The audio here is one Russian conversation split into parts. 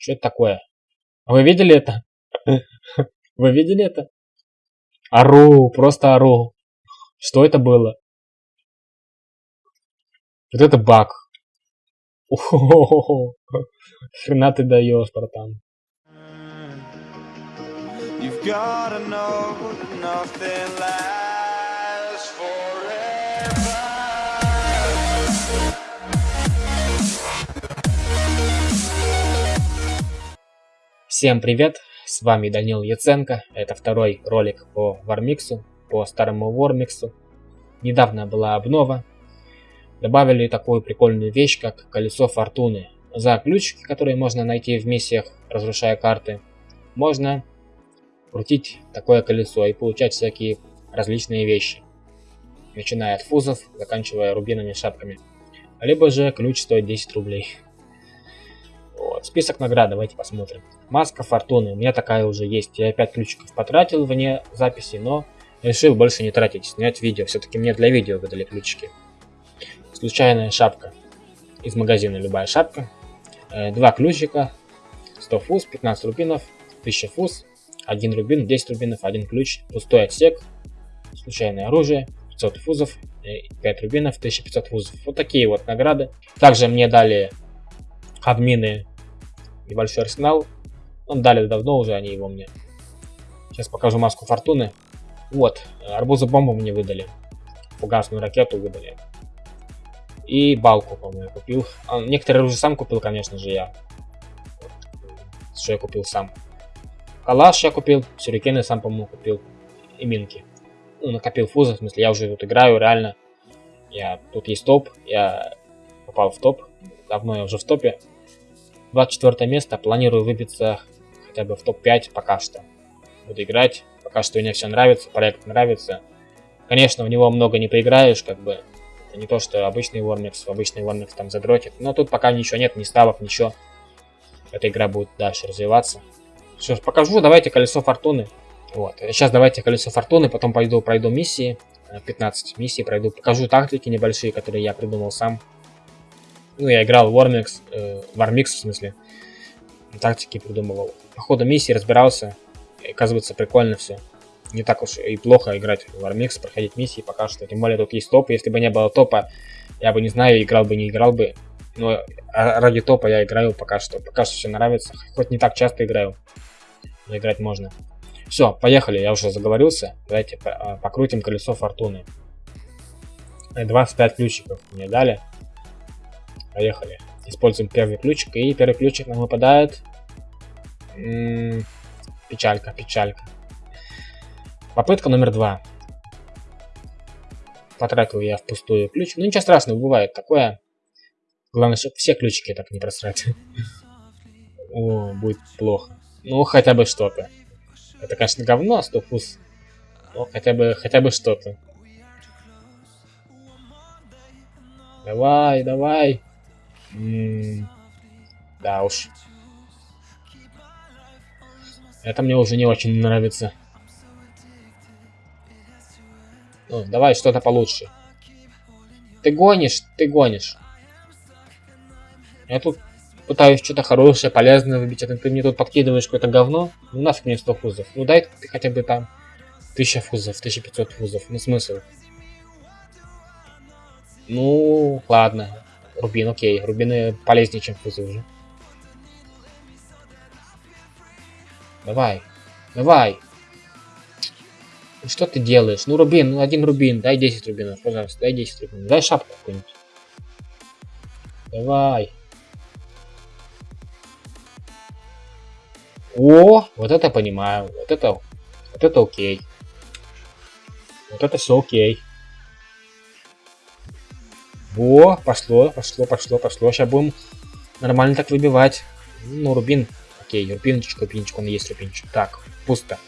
Что это такое? Вы видели это? Вы видели это? Ору, просто ору. Что это было? Вот это баг. Хрена ты даешь, братан. You've gotta know nothing lasts Всем привет, с вами Данил Яценко. Это второй ролик по Вармиксу, по старому Вармиксу. Недавно была обнова, Добавили такую прикольную вещь, как колесо фортуны. За ключики, которые можно найти в миссиях, разрушая карты, можно крутить такое колесо и получать всякие различные вещи. Начиная от фузов, заканчивая рубинами шапками. Либо же ключ стоит 10 рублей. Вот. Список наград давайте посмотрим. Маска фортуны. У меня такая уже есть. Я 5 ключиков потратил вне записи, но решил больше не тратить. Снять видео. Все-таки мне для видео выдали ключики. Случайная шапка. Из магазина любая шапка. Э, два ключика. 100 фуз, 15 рубинов, 1000 фуз, 1 рубин, 10 рубинов, 1 ключ, пустой отсек, случайное оружие, 500 фузов, 5 э, рубинов, 1500 фузов. Вот такие вот награды. Также мне дали админы небольшой арсенал. Он дали давно уже, они его мне. Сейчас покажу маску фортуны. Вот, арбузы бомбу мне выдали. Фугасную ракету выдали. И балку, по-моему, купил. А, некоторые уже сам купил, конечно же, я. Что я купил сам. Калаш я купил, сюрикены сам, по-моему, купил. И минки. Ну, накопил фузы, в смысле, я уже тут играю, реально. Я, тут есть топ, я попал в топ. Давно я уже в топе. 24 место, планирую выбиться хотя бы в топ-5 пока что. Буду играть, пока что мне все нравится, проект нравится. Конечно, в него много не поиграешь, как бы, это не то, что обычный Warmix, обычный Warmix там задротит. Но тут пока ничего нет, ни ставок, ничего. Эта игра будет дальше развиваться. Ж, покажу, давайте колесо фортуны. Вот, сейчас давайте колесо фортуны, потом пойду пройду миссии. 15 э, миссий пройду, покажу тактики небольшие, которые я придумал сам. Ну, я играл Warmix, э, Warmix в смысле. Тактики придумывал. По ходу миссии разбирался. И, оказывается, прикольно все не так уж и плохо играть в Armix, проходить миссии пока что. Тем более тут есть топ. Если бы не было топа, я бы не знаю, играл бы, не играл бы. Но ради топа я играю пока что. Пока что все нравится. Хоть не так часто играю. Но играть можно. Все, поехали. Я уже заговорился. Давайте а, покрутим колесо фортуны. 25 ключиков мне дали. Поехали. Используем первый ключик. И первый ключик нам выпадает. М -м печалька, печалька. Попытка номер два. Потратил я впустую ключ. Ну ничего страшного, бывает такое. Главное, чтобы все ключики так не просрать. О, будет плохо. Ну, хотя бы что-то. Это, конечно, говно, 100 фуз. Но хотя бы, хотя бы что-то. Давай, давай. Да уж. Это мне уже не очень нравится. Ну, давай что-то получше. Ты гонишь, ты гонишь. Я тут пытаюсь что-то хорошее, полезное выбить, а ты мне тут подкидываешь какое-то говно. Ну нафиг мне 100 фузов. Ну дай ты хотя бы там 1000 фузов, 1500 фузов. Ну смысл. Ну, ладно. Рубин, окей. Рубины полезнее, чем фузы уже. Давай. Давай. Что ты делаешь? Ну, рубин, ну, один рубин. Дай 10 рубинов, пожалуйста. Дай 10 рубинов. Дай шапку какую-нибудь. Давай. О, вот это понимаю. Вот это, вот это окей. Вот это все окей. Во, пошло, пошло, пошло, пошло. Сейчас будем нормально так выбивать. Ну, рубин. Окей, рубинчик, рубинчик, он есть рубинчик. Так, пусто.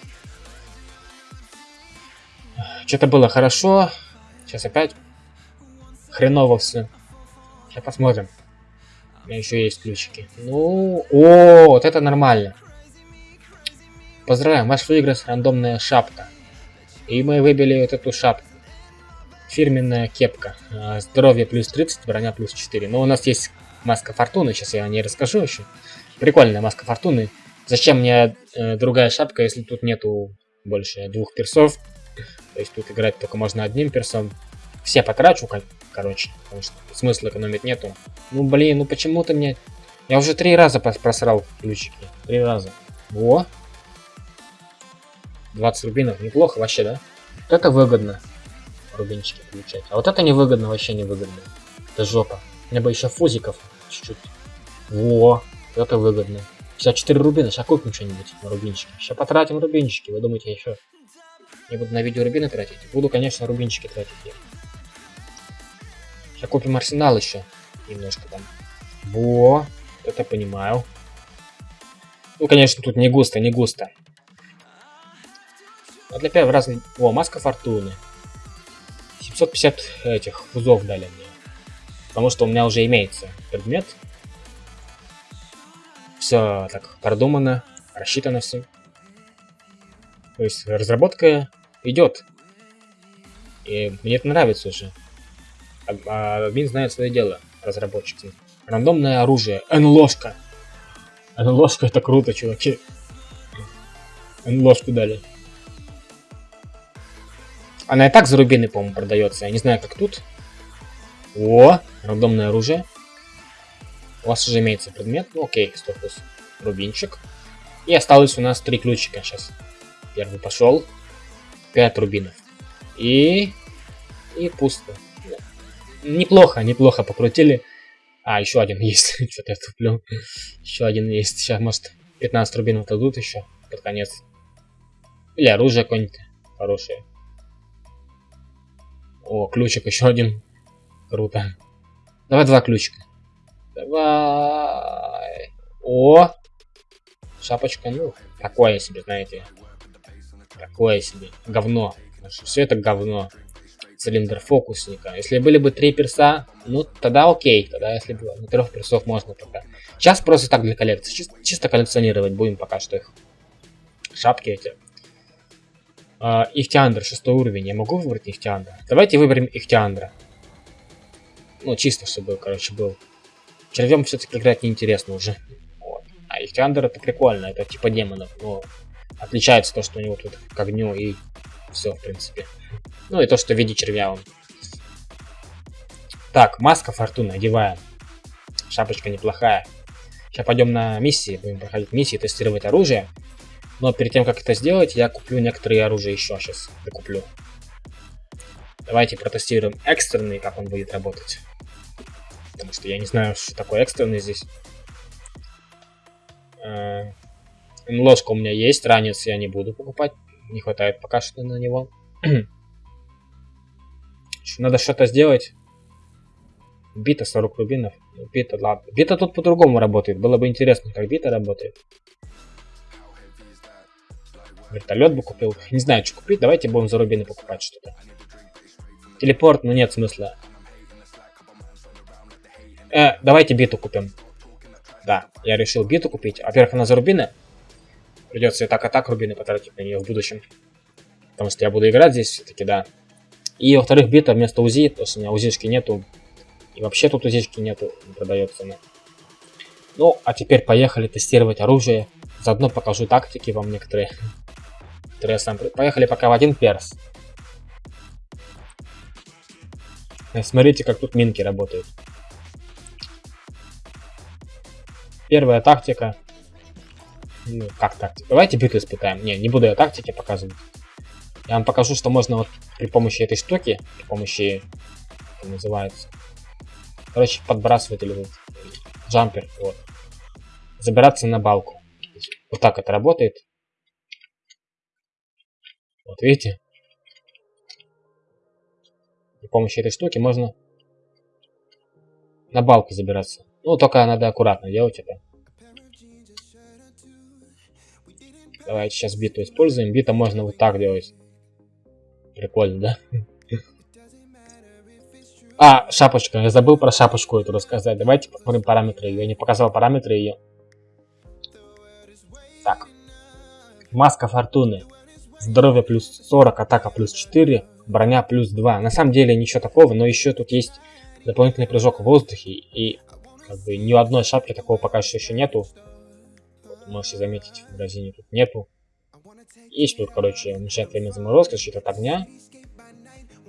Что-то было хорошо. Сейчас опять хреново все. Сейчас посмотрим. У меня еще есть ключики. Ну, о, вот это нормально. Поздравляем, ваш выигрыш рандомная шапка. И мы выбили вот эту шапку. Фирменная кепка. А, здоровье плюс 30, броня плюс 4. Но у нас есть маска фортуны, сейчас я о ней расскажу еще. Прикольная маска фортуны. Зачем мне э, другая шапка, если тут нету больше двух персов? То есть тут играть только можно одним персом. Все потрачу, как, короче, потому что смысла экономить нету. Ну блин, ну почему ты мне... Я уже три раза просрал ключики. Три раза. Во. 20 рубинов. Неплохо вообще, да? Это выгодно. Рубинчики получать. А вот это невыгодно, вообще невыгодно. Это жопа. Мне бы еще фузиков чуть-чуть. Во. Это выгодно. 54 рубина. Сейчас купим что-нибудь на рубинчики. Сейчас потратим рубинчики. Вы думаете, я еще не буду на видео рубины тратить? Буду, конечно, рубинчики тратить. Сейчас купим арсенал еще. Немножко там. Во. Это понимаю. Ну, конечно, тут не густо, не густо. А для первого раза... О, маска фортуны. 750 этих фузов дали мне. Потому что у меня уже имеется предмет. Все так продумано, рассчитано все. То есть разработка идет. И мне это нравится уже. А админ знает свое дело, разработчики. Рандомное оружие. НЛОшка. НЛОшка это круто, чуваки. НЛОшку дали. Она и так за рубины, по-моему, продается. Я не знаю, как тут. О, рандомное оружие. У вас уже имеется предмет. Ну, окей, стопус. Рубинчик. И осталось у нас три ключика сейчас. Первый пошел. Пять рубинов. И... И пусто. Неплохо, неплохо покрутили. А, еще один есть. Что-то я туплю. Еще один есть. Сейчас, может, 15 рубинов дадут еще под конец. Или оружие какое-нибудь хорошее. О, ключик еще один. Круто. Давай два ключика. Давай. О! Шапочка, ну, такое себе, знаете. Такое себе. Говно. Все это говно. Цилиндр фокусника. Если были бы три перса, ну, тогда окей. Тогда, если бы на трех персов можно пока. Сейчас просто так для коллекции. Чисто, чисто коллекционировать будем пока что их. Шапки эти. Uh, Ихтиандр, шестой уровень. Я могу выбрать Ихтиандра? Давайте выберем Ихтиандра. Ну, чисто, чтобы, короче, был. Червем все-таки играть неинтересно уже. Вот. А Ихтиандр это прикольно, это типа демонов. Но отличается то, что у него тут к огню и все, в принципе. Ну и то, что в виде червя он. Так, маска фортуны одеваем. Шапочка неплохая. Сейчас пойдем на миссии, будем проходить миссии, тестировать оружие. Но перед тем, как это сделать, я куплю некоторые оружия еще сейчас. Докуплю. Давайте протестируем экстренный, как он будет работать. Потому что я не знаю, что такое экстренный здесь. Э, ложка у меня есть, ранец я не буду покупать. Не хватает пока что на него. Надо что-то сделать. Бита 40 рубинов. Бита, ладно. Бита тут по-другому работает. Было бы интересно, как бита работает. Вертолет бы купил. Не знаю, что купить. Давайте будем за рубины покупать что-то. Телепорт, ну нет смысла. Э, давайте биту купим. Да, я решил биту купить. Во-первых, она за рубины. Придется и так, и так рубины потратить на нее в будущем. Потому что я буду играть здесь все-таки, да. И, во-вторых, бита вместо УЗИ, потому что у меня УЗИшки нету. И вообще тут УЗИшки нету, не продается она. Ну, а теперь поехали тестировать оружие. Заодно покажу тактики вам некоторые сам... Поехали пока в один перс. Э, смотрите, как тут минки работают. Первая тактика. Ну, как тактика? Давайте битву испытаем. Не, не буду я тактики показывать. Я вам покажу, что можно вот при помощи этой штуки, при помощи, как называется, короче, подбрасывать или вот, джампер, вот, забираться на балку. Вот так это работает. Вот видите? При помощи этой штуки можно на балку забираться. Ну, только надо аккуратно делать это. Давайте сейчас биту используем. Бита можно вот так делать. Прикольно, да? А, шапочка. Я забыл про шапочку эту рассказать. Давайте посмотрим параметры ее. Я не показал параметры ее. Так. Маска фортуны. Здоровье плюс 40, атака плюс 4, броня плюс 2. На самом деле ничего такого, но еще тут есть дополнительный прыжок в воздухе. И как бы ни у одной шапки такого пока что еще нету. можете заметить, в магазине тут нету. Есть тут, короче, уменьшает время заморозки, защита от огня,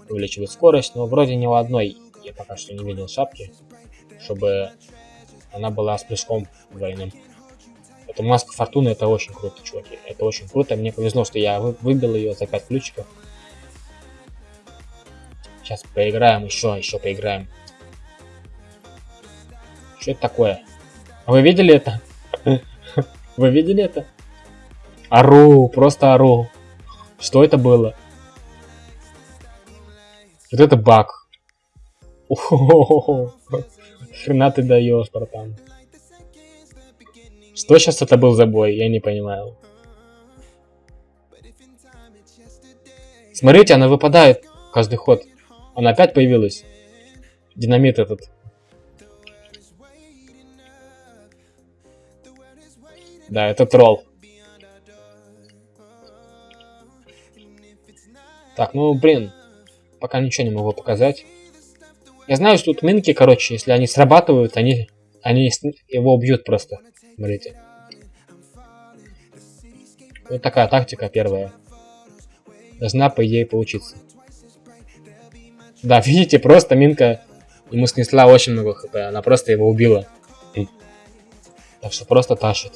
увеличивает скорость, но вроде ни у одной я пока что не видел шапки, чтобы она была с прыжком двойным. Это маска фортуны, это очень круто, чуваки. Это очень круто. Мне повезло, что я выбил ее за 5 ключиков. Сейчас поиграем еще, еще поиграем. Что это такое? Вы видели это? Вы видели это? Ару, просто ару. Что это было? Вот это баг. Хрена ты даешь, братан. Что сейчас это был за бой? Я не понимаю. Смотрите, она выпадает каждый ход. Она опять появилась. Динамит этот. Да, это тролл. Так, ну блин. Пока ничего не могу показать. Я знаю, что тут минки, короче, если они срабатывают, они, они его убьют просто. Смотрите. Вот такая тактика первая. Должна, по идее, получиться. Да, видите, просто Минка ему снесла очень много хп. Она просто его убила. Так что просто тащит.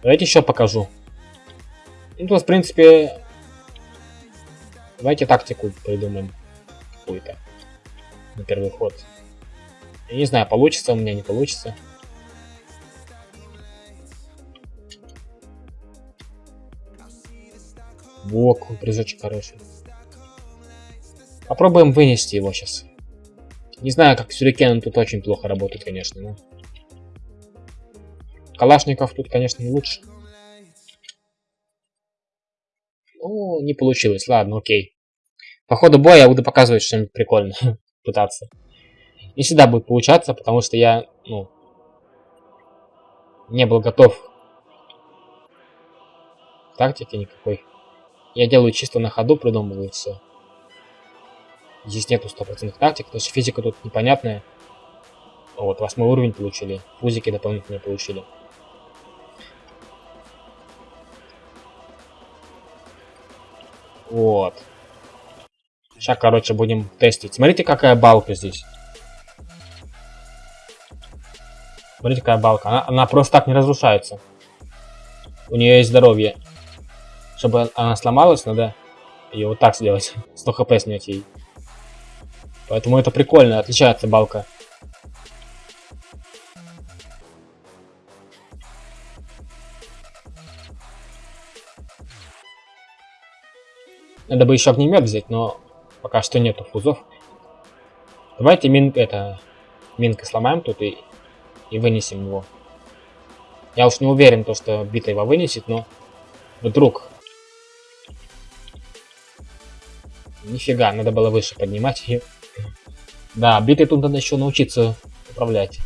Давайте еще покажу. Ну, тут, в принципе... Давайте тактику придумаем. Какую-то. На первый ход. Я не знаю, получится у меня, не получится. Во, прыжочек хороший. Попробуем вынести его сейчас. Не знаю, как сюрикен тут очень плохо работает, конечно, но... Калашников тут, конечно, не лучше. Ну, не получилось. Ладно, окей. По ходу боя я буду показывать что-нибудь прикольное. Пытаться. Не всегда будет получаться, потому что я, ну, не был готов тактики никакой. Я делаю чисто на ходу, придумываю все. Здесь нету стопроцентных тактик, то есть физика тут непонятная. Вот, восьмой уровень получили, фузики дополнительные получили. Вот. Сейчас, короче, будем тестить. Смотрите, какая балка здесь. Смотрите, какая балка. Она, она просто так не разрушается. У нее есть здоровье. Чтобы она сломалась, надо ее вот так сделать. 100 хп снять ей. Поэтому это прикольно, отличается балка. Надо бы еще огнемет взять, но пока что нету фузов. Давайте мин это минкой сломаем тут и, и вынесем его. Я уж не уверен, то, что бита его вынесет, но вдруг Нифига, надо было выше поднимать ее. Да, битой тут надо еще научиться управлять.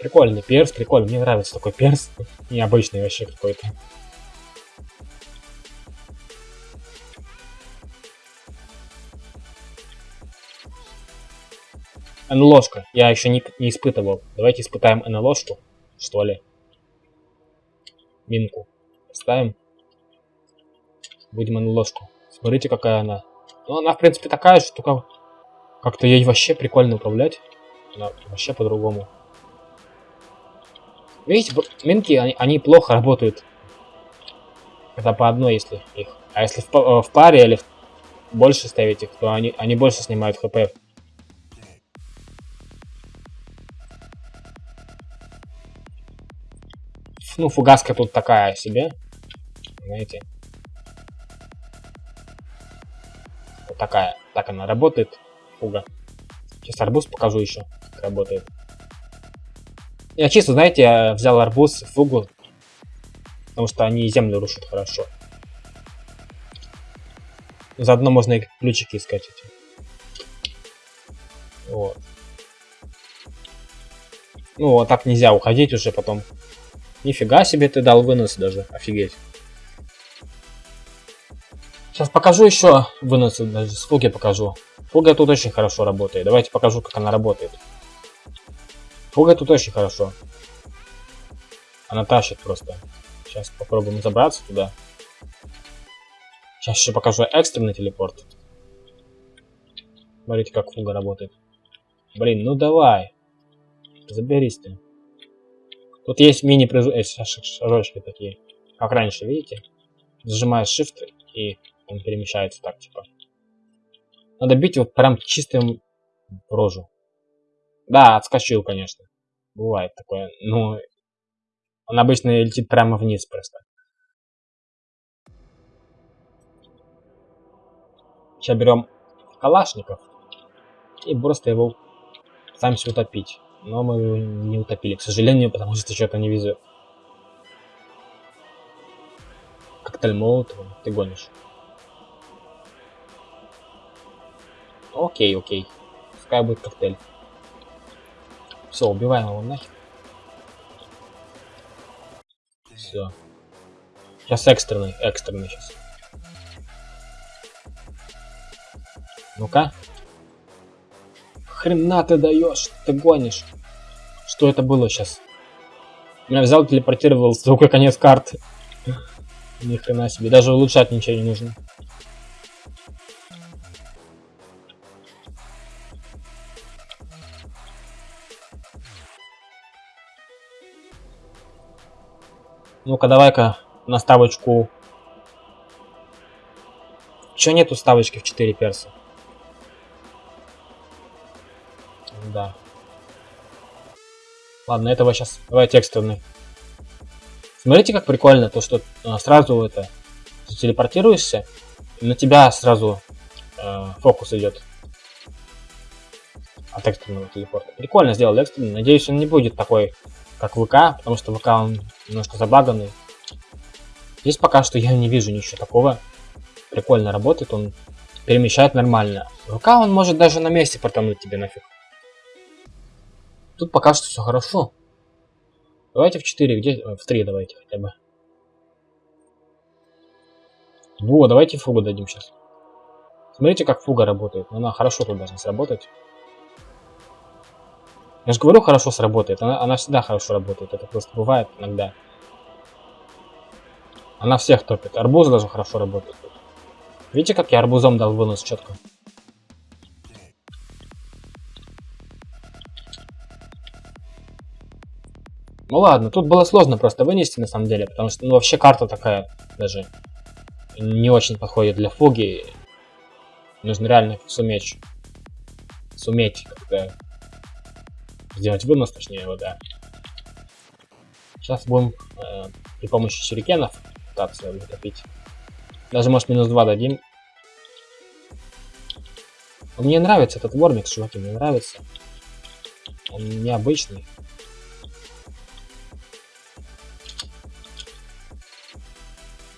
Прикольный перс, прикольный. Мне нравится такой перс. Необычный вообще какой-то. НЛОшка. Я еще не, не испытывал. Давайте испытаем НЛОшку, что ли минку. Ставим. Будем на ложку. Смотрите, какая она. Ну, она, в принципе, такая же, только как-то ей вообще прикольно управлять. Она вообще по-другому. Видите, минки, они, они плохо работают. Это по одной, если их. А если в, э, в паре или в, больше ставить их, то они, они больше снимают хп. Ну, фугаска тут такая себе. Знаете. Вот такая. Так она работает. Фуга. Сейчас арбуз покажу еще, как работает. Я чисто, знаете, я взял арбуз, фугу. Потому что они землю рушат хорошо. Заодно можно и ключики искать эти. Вот. Ну, вот так нельзя уходить уже потом. Нифига себе ты дал вынос даже, офигеть. Сейчас покажу еще выносы, даже с фуги покажу. Фуга тут очень хорошо работает. Давайте покажу, как она работает. Фуга тут очень хорошо. Она тащит просто. Сейчас попробуем забраться туда. Сейчас еще покажу экстренный телепорт. Смотрите, как фуга работает. Блин, ну давай. Заберись ты. Тут есть мини-шажочки такие. Как раньше, видите? Зажимаешь Shift и он перемещается так, типа. Надо бить его прям чистым в рожу. Да, отскочил, конечно. Бывает такое. Но он обычно летит прямо вниз просто. Сейчас берем калашников и просто его пытаемся утопить. Но мы его не утопили, к сожалению, потому что что-то не везет. Коктейль Молотова, ты гонишь. Окей, окей. Пускай будет коктейль. Все, убиваем его нахер. Все. Сейчас экстренный, экстренный сейчас. Ну-ка. Хрена ты даешь, ты гонишь. Что это было сейчас? Меня взял, телепортировал в конец карты. Ни хрена себе. Даже улучшать ничего не нужно. Ну-ка, давай-ка на ставочку. Че нету ставочки в 4 перса? Да. Ладно, этого сейчас. Давайте экстренный. Смотрите, как прикольно, то, что а, сразу это телепортируешься, на тебя сразу э, фокус идет от экстренного телепорта. Прикольно сделал экстренный. Надеюсь, он не будет такой, как ВК, потому что ВК он немножко забаганный. Здесь пока что я не вижу ничего такого. Прикольно работает, он перемещает нормально. ВК он может даже на месте протонуть тебе нафиг. Тут пока что все хорошо. Давайте в 4, где? В 3 давайте хотя бы. Во, давайте фугу дадим сейчас. Смотрите, как фуга работает. Она хорошо тут должна сработать. Я же говорю, хорошо сработает. Она, она всегда хорошо работает. Это просто бывает иногда. Она всех топит. Арбуз даже хорошо работает. Видите, как я арбузом дал вынос четко? Ну ладно, тут было сложно просто вынести на самом деле, потому что ну, вообще карта такая даже не очень подходит для фуги. Нужно реально суметь, суметь как-то сделать вынос, точнее его, да. Сейчас будем э, при помощи сюрикенов пытаться затопить. Даже может минус 2 дадим. Мне нравится этот вормикс, чуваки, мне нравится. Он необычный.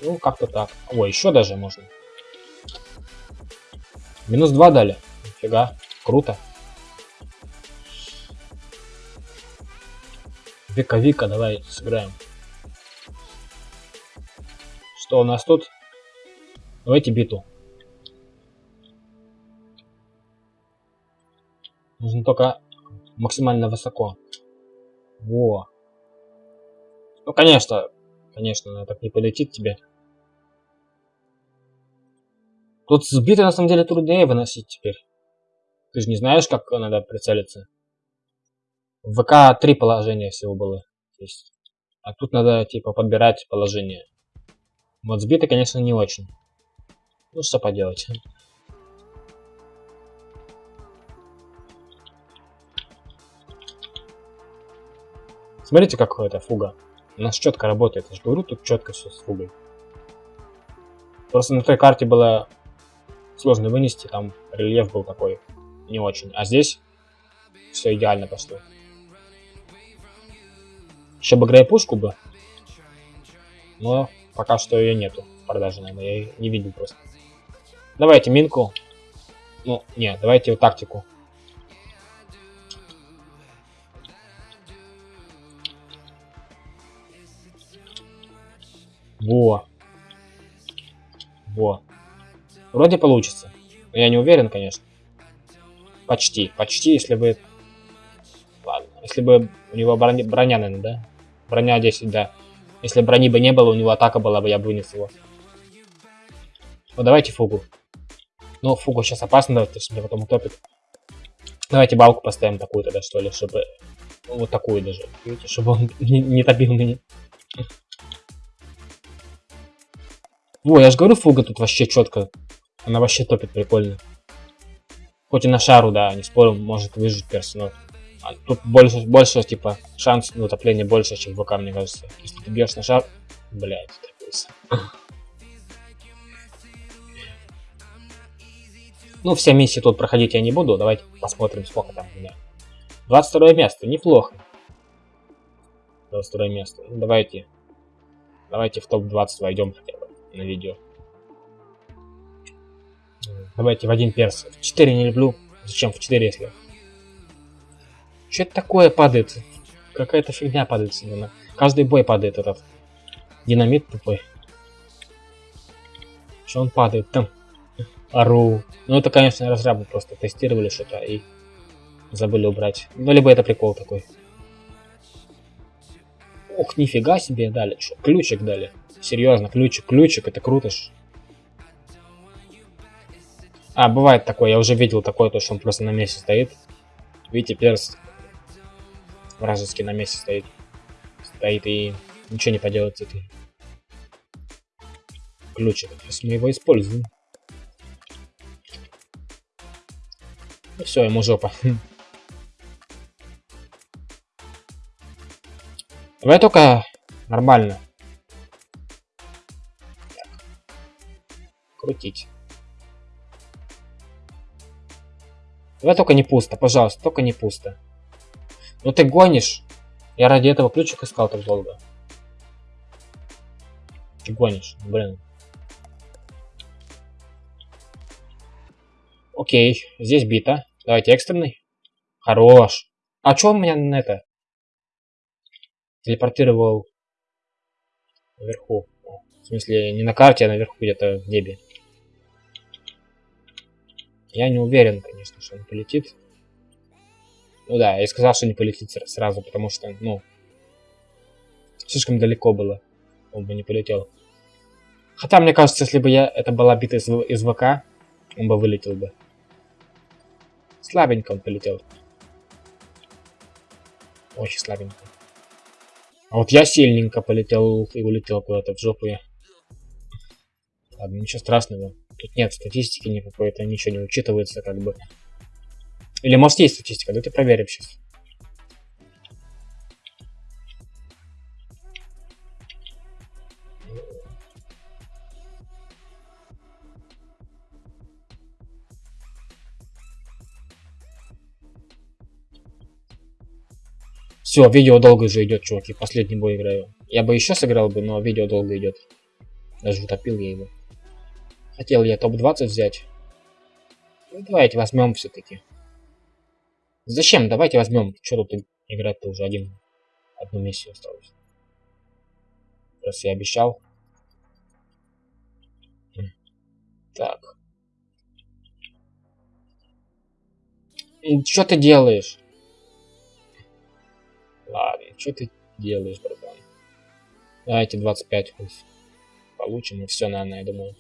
Ну, как-то так. О, еще даже можно. Минус 2 дали. Нифига. Круто. Века-вика, давай сыграем. Что у нас тут? Давайте биту. Нужно только максимально высоко. Во. Ну, конечно, конечно, она так не полетит тебе. Тут сбиты на самом деле труднее выносить теперь. Ты же не знаешь, как надо прицелиться. В ВК три положения всего было. Есть. А тут надо типа подбирать положение. Вот сбиты, конечно, не очень. Ну что поделать. Смотрите, какая это фуга. У нас четко работает. Я же говорю, тут четко все с фугой. Просто на той карте было сложно вынести, там рельеф был такой не очень. А здесь все идеально пошло. Еще бы грейпушку бы. Но пока что ее нету в продаже, наверное. Я ее не видел просто. Давайте минку. Ну, не, давайте тактику. Во. Во. Вроде получится. Я не уверен, конечно. Почти. Почти, если бы... Ладно. Если бы у него броня, броня наверное, да? Броня 10, да. Если брони бы не было, у него атака была бы, я бы вынес его. Ну, давайте фугу. Ну, фугу сейчас опасно, давайте, потому что меня потом утопит. Давайте балку поставим такую тогда, что ли, чтобы... Вот такую даже. Видите, чтобы он не, не топил меня. Во, я же говорю, фуга тут вообще четко. Она вообще топит прикольно. Хоть и на шару, да, не спорю, может выжить перс, но а тут больше, больше, типа, шанс на утопление больше, чем в ВК, мне кажется. Если ты бьешь на шар, блядь, утопился. Ну, все миссии тут проходить я не буду. Давайте посмотрим, сколько там у меня. 22 место, неплохо. 22 место. Ну, давайте. Давайте в топ-20 войдем хотя бы на видео. Давайте в один перс. В 4 не люблю. Зачем в 4, если... Что это такое падает? Какая-то фигня падает всегда. Каждый бой падает этот. Динамит тупой. Что он падает там? Ару. Ну это, конечно, разрабы просто тестировали что-то и забыли убрать. Ну, либо это прикол такой. Ох, нифига себе дали. Что, ключик дали. Серьезно, ключик, ключик, это круто ж. А, бывает такое, я уже видел такое, то, что он просто на месте стоит. Видите, перс вражеский на месте стоит. Стоит и ничего не поделать с этой ключик. Сейчас мы его используем. И все, ему жопа. Давай только нормально. Крутить. Давай только не пусто, пожалуйста, только не пусто. Ну ты гонишь. Я ради этого ключик искал так долго. Ты гонишь, блин. Окей, здесь бита. Давайте экстренный. Хорош. А что он меня на это? Телепортировал наверху. В смысле, не на карте, а наверху где-то в небе. Я не уверен, конечно, что он полетит. Ну да, я сказал, что не полетит сразу, потому что, ну, слишком далеко было. Он бы не полетел. Хотя, мне кажется, если бы я это была бита из, из ВК, он бы вылетел бы. Слабенько он полетел. Очень слабенько. А вот я сильненько полетел и улетел куда-то в жопу я. Ладно, ничего страшного. Тут нет статистики никакой, это ничего не учитывается как бы. Или может есть статистика, давайте проверим сейчас. Все, видео долго же идет, чуваки. Последний бой играю. Я бы еще сыграл бы, но видео долго идет. Даже утопил я его. Хотел я топ-20 взять. Ну, давайте возьмем все-таки. Зачем? Давайте возьмем. Что тут играть-то уже один. Одну миссию осталось. Раз я обещал. Так. Что ты делаешь? Ладно, что ты делаешь, братан? Давайте 25 пусть получим, и все, наверное, я думаю.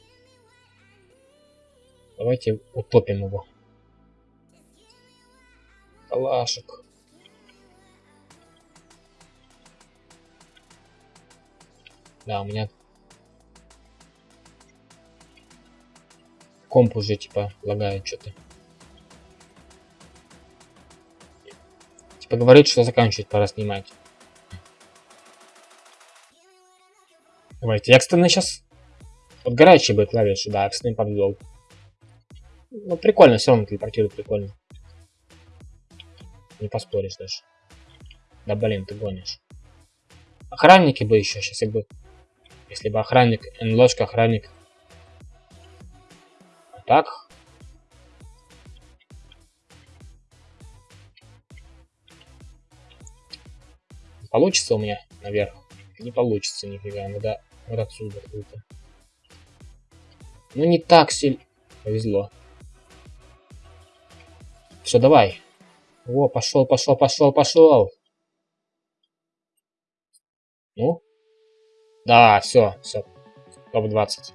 Давайте утопим его. Калашек. Да, у меня комп уже типа лагает что-то. Типа говорит, что заканчивать пора снимать. Давайте, экстренный сейчас. Вот горячие бы клавиши, да, экстренный подвел. Ну, прикольно, все равно телепортирует прикольно. Не поспоришь даже. Да блин, ты гонишь. Охранники бы еще сейчас, если бы... Если бы охранник, НЛОшка, охранник. А так, Получится у меня наверх? Не получится нифига, надо вот отсюда круто. Ну не так сильно. Повезло. Все, давай. О, пошел, пошел, пошел, пошел. Ну? Да, все, все. Топ-20.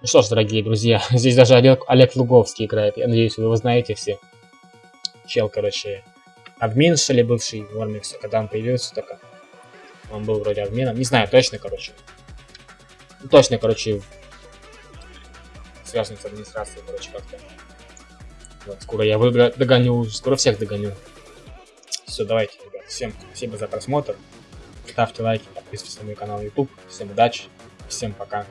Ну что ж, дорогие друзья, здесь даже Олег, Олег Луговский играет. Я надеюсь, вы его знаете все. Чел, короче, админ, что ли, бывший в Ормиксе, когда он появился только. Он был вроде админом. Не знаю, точно, короче. Ну, точно, короче, связан с администрацией, короче, как-то. Вот, скоро я выиграю, догоню, скоро всех догоню. Все, давайте, ребят. Всем спасибо за просмотр. Ставьте лайки, подписывайтесь на мой канал YouTube. Всем удачи, всем пока.